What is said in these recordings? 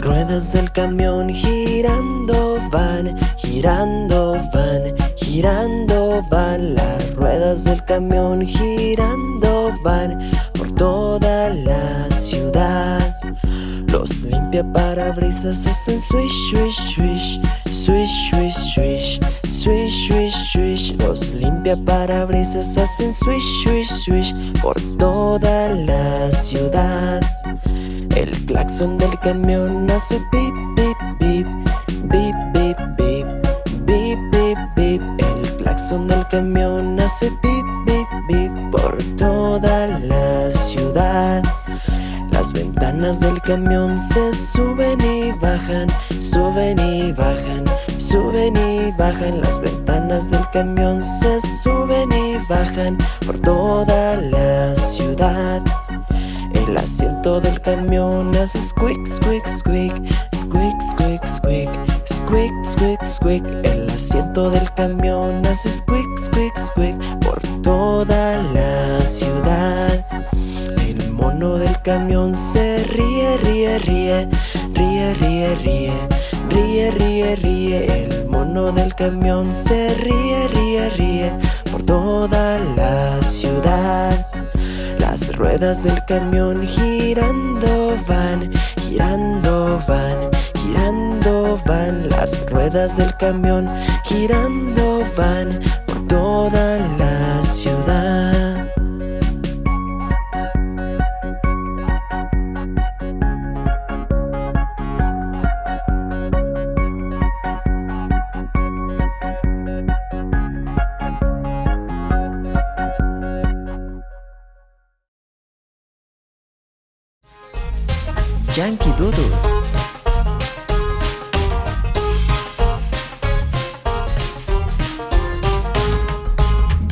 ruedas del camión girando van, girando van, girando van. Las ruedas del camión girando van por toda la ciudad. Los limpia parabrisas hacen swish, swish, swish, swish, swish, swish Swish, swish, swish. Los limpia parabrisas hacen swish, swish, swish Por toda la ciudad El claxon del camión hace pip, pip, pip Bip, bip, bip Bip, bip, bip. El claxon del camión hace pip, bip, bip Por toda la ciudad. Las ventanas del camión se suben y bajan Suben y bajan Suben y bajan. Las ventanas del camión Se suben y bajan por toda la ciudad El asiento del camión hace squeak, squeak, squeak Squeak, squeak, squeak Squeak, squeak, squeak El asiento del camión hace squeak, squeak, squeak Por toda la ciudad El mono del camión se ríe, ríe, ríe Ríe, ríe, ríe Ríe, ríe, ríe, el mono del camión se ríe, ríe, ríe por toda la ruedas del camión girando van, girando van, girando van. Las ruedas del camión girando van por toda la ciudad Yankee Doodle.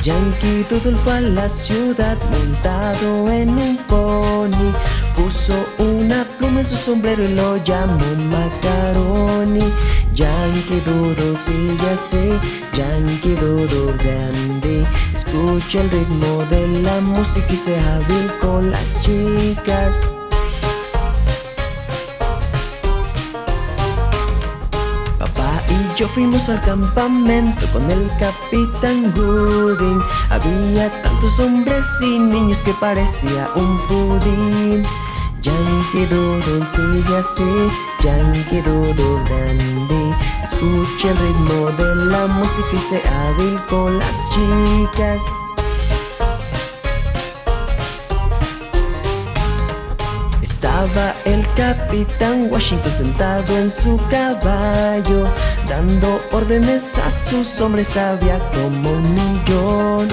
Yankee Doodle fue a la ciudad montado en un pony. Puso una pluma en su sombrero y lo llamó Macaroni. Yankee Doodle sigue así, Yankee Doodle grande. Escucha el ritmo de la música y sea hábil con las chicas yo fuimos al campamento con el capitán Gooding. Había tantos hombres y niños que parecía un pudín. Yankee Doodle sigue así, Yankee Doodle grande Escucha el ritmo de la música y sea hábil con las chicas Estaba el capitán Washington sentado en su caballo Dando órdenes a sus hombres, había como un millón.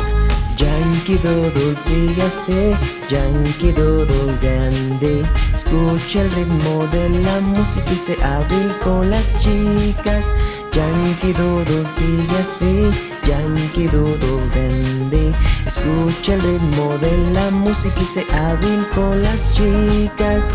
Yankee Doodle sigue así, Yankee Doodle grande. Escucha el ritmo de la música y se hábil con las chicas Yankee Doodle sigue así, Yankee Doodle grande Escucha el ritmo de la música y se hábil con las chicas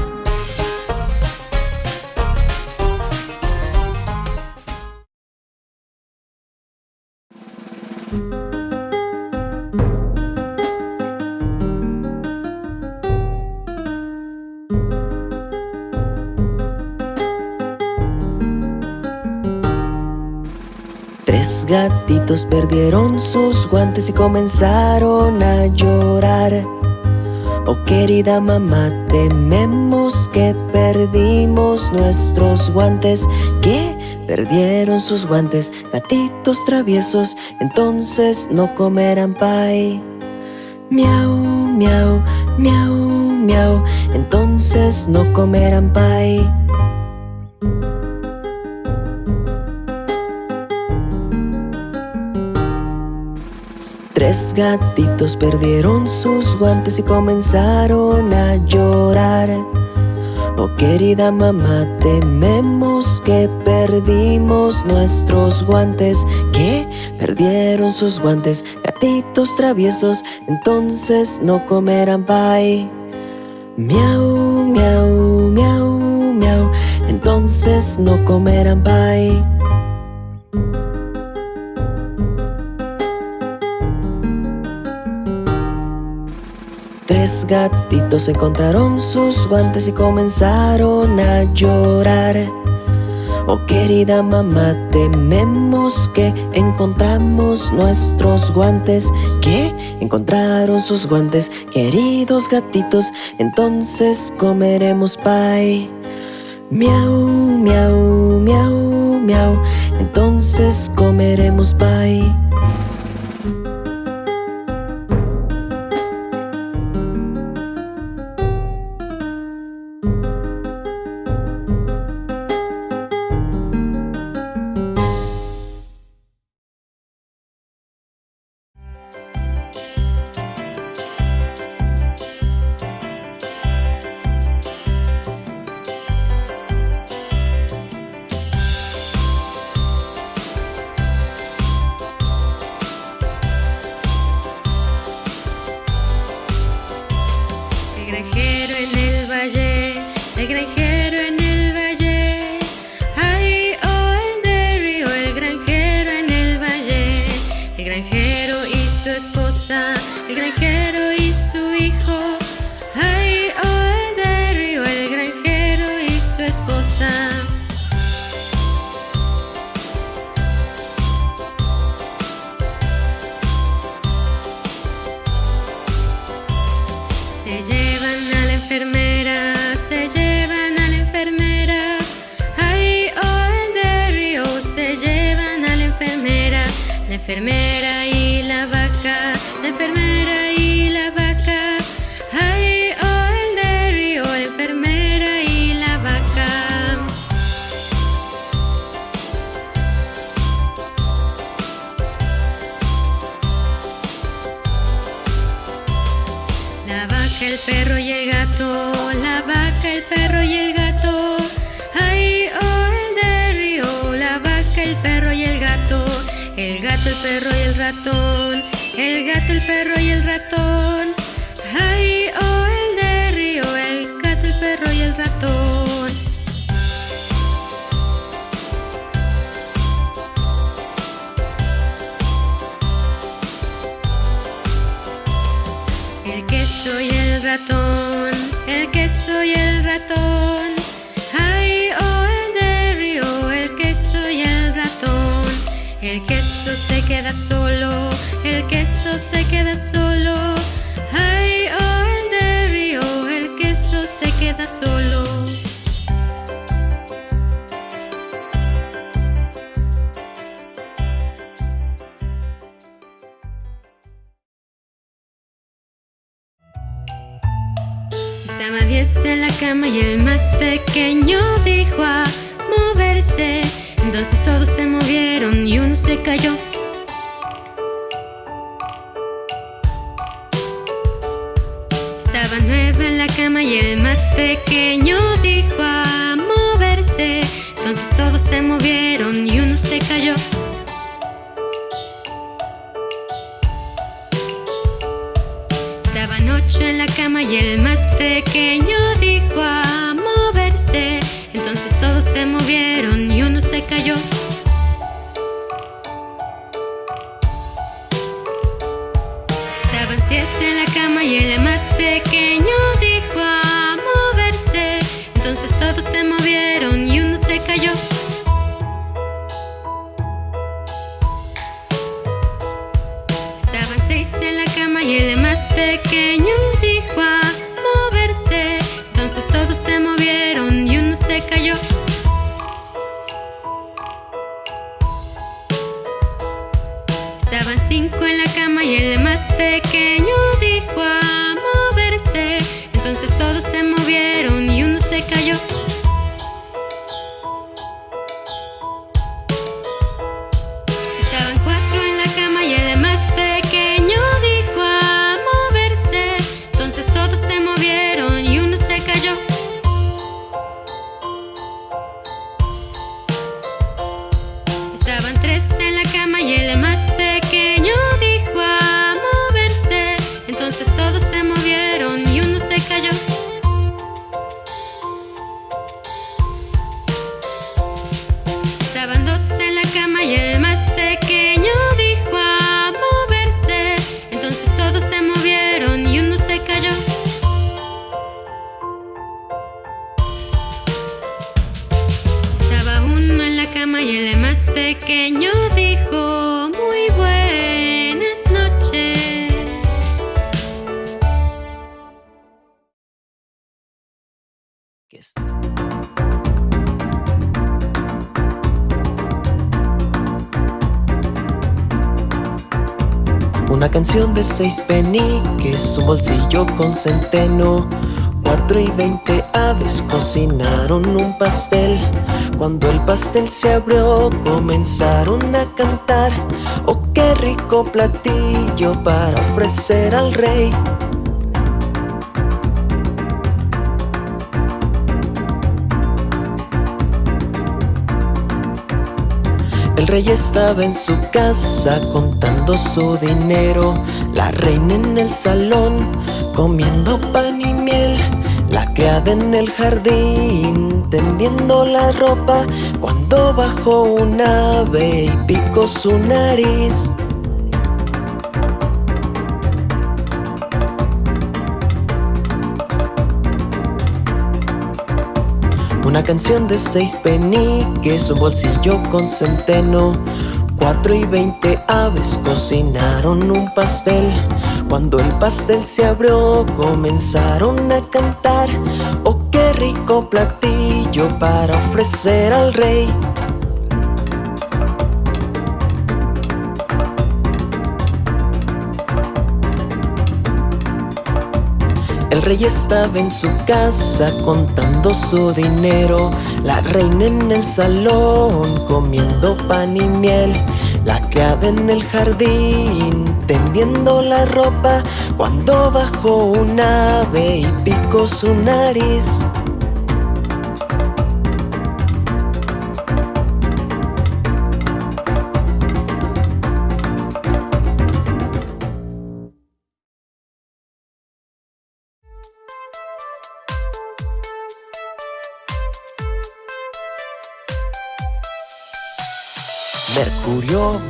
perdieron sus guantes y comenzaron a llorar Oh querida mamá, tememos que perdimos nuestros guantes ¿Qué? Perdieron sus guantes, gatitos traviesos Entonces no comerán pie Miau, miau, miau, miau Entonces no comerán pie Tres gatitos perdieron sus guantes y comenzaron a llorar. Oh querida mamá, tememos que perdimos nuestros guantes. ¿Qué? Perdieron sus guantes, gatitos traviesos Entonces no comerán pie Miau, miau, miau, miau Entonces no comerán pie tres gatitos encontraron sus guantes y comenzaron a llorar. Oh querida mamá, tememos que encontramos nuestros guantes ¿Qué? Encontraron sus guantes, queridos gatitos Entonces comeremos pie Miau, miau, miau, miau Entonces comeremos pie granjero en el valle, el granjero Se llevan a la enfermera, se llevan a la enfermera. Ay, oh, el de río, se llevan a la enfermera, la enfermera. El perro y el gato, la vaca, el perro y el gato. Ay, oh, el de río, la vaca, el perro y el gato. El gato, el perro y el ratón. El gato, el perro y el ratón. el queso y el ratón. Ay, oh, el de río, el queso y el ratón. El queso se queda solo, el queso se queda solo. Ay, oh, el de río, el queso se queda solo. Estaba diez en la cama y el más pequeño dijo a moverse. Entonces todos se movieron y uno se cayó. Estaba nueve en la cama y el más pequeño dijo a moverse. Entonces todos se movieron y uno se cayó. Estaban ocho en la cama y el más pequenos. cama y el más pequeño dijo muy buenas noches. Una canción de seis peniques, un bolsillo con centeno Cuatro y veinte aves cocinaron un pastel. Cuando el pastel se abrió, comenzaron a cantar. Oh, qué rico platillo para ofrecer al rey. El rey estaba en su casa contando su dinero, la reina en el salón comiendo pan y la criada en el jardín tendiendo la ropa cuando bajó un ave y picó su nariz. Una canción de seis peniques, un bolsillo con centeno. Cuatro y veinte aves cocinaron un pastel. Cuando el pastel se abrió, comenzaron a cantar. Oh, qué rico platillo para ofrecer al rey. El rey estaba en su casa contando su dinero, la reina en el salón comiendo pan y miel, la criada en el jardín tendiendo la ropa. Cuando bajó un ave y picó su nariz.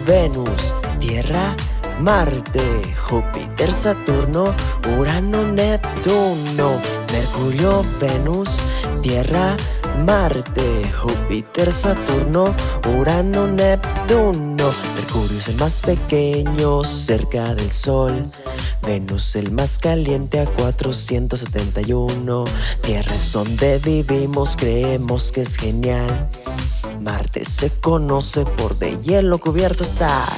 Venus, Tierra, Marte, Júpiter, Saturno, Urano, Neptuno. Mercurio, Venus, Tierra, Marte, Júpiter, Saturno, Urano, Neptuno. Mercurio es el más pequeño cerca del Sol. Venus el más caliente a 471. Tierra es donde vivimos, creemos que es genial. Marte se conoce por de hielo cubierto estar.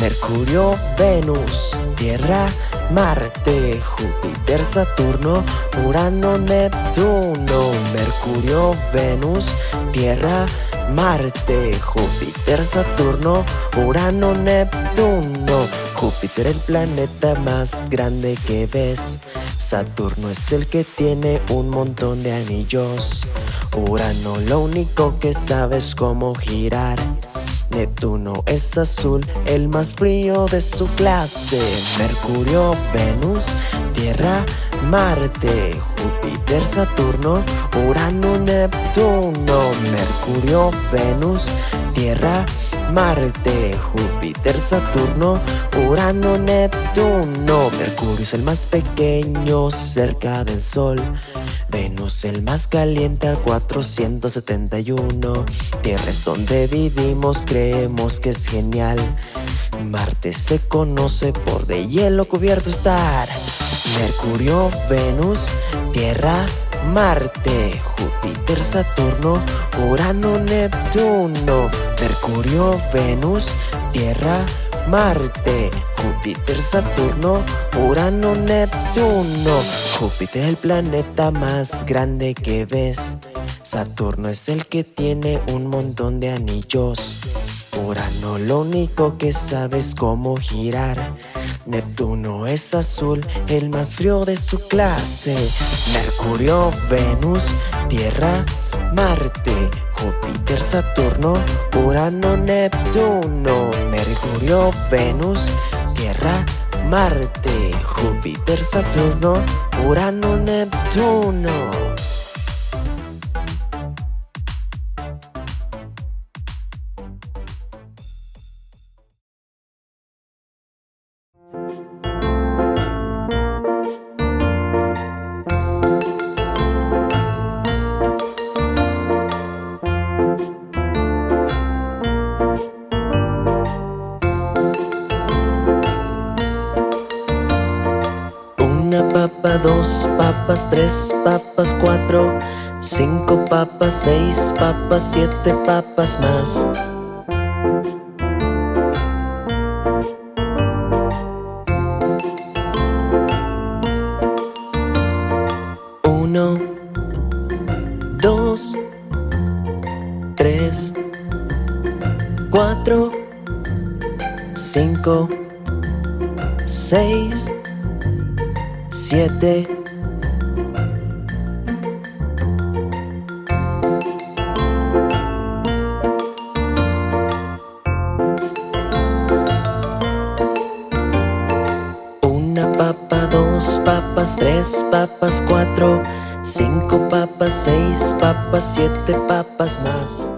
Mercurio, Venus, Tierra, Marte, Júpiter, Saturno, Urano, Neptuno. Mercurio, Venus, Tierra, Marte, Júpiter, Saturno, Urano, Neptuno. Júpiter el planeta más grande que ves. Saturno es el que tiene un montón de anillos. Urano lo único que sabe es cómo girar. Neptuno es azul, el más frío de su clase. Mercurio, Venus, Tierra, Marte, Júpiter, Saturno, Urano, Neptuno. Mercurio, Venus, Tierra, Marte, Júpiter, Saturno, Urano, Neptuno. Mercurio es el más pequeño cerca del Sol. Venus el más caliente a 471. Tierra es donde vivimos, creemos que es genial. Marte se conoce por de hielo cubierto estar. Mercurio, Venus, Tierra, Marte, Júpiter, Saturno, Urano, Neptuno. Mercurio, Venus, Tierra, Marte, Júpiter, Saturno, Urano, Neptuno. Júpiter el planeta más grande que ves. Saturno es el que tiene un montón de anillos. Urano lo único que sabe es cómo girar. Neptuno es azul, el más frío de su clase. Mercurio, Venus, Tierra, Marte, Júpiter, Saturno, Urano, Neptuno. Mercurio, Venus, Tierra, Marte, Júpiter, Saturno, Urano, Neptuno. Dos papas, tres papas, cuatro Cinco papas, seis papas, siete papas más. Uno Dos Tres Cuatro Cinco Seis Siete. Una papa, dos papas, tres papas, cuatro Cinco papas, seis papas, siete papas más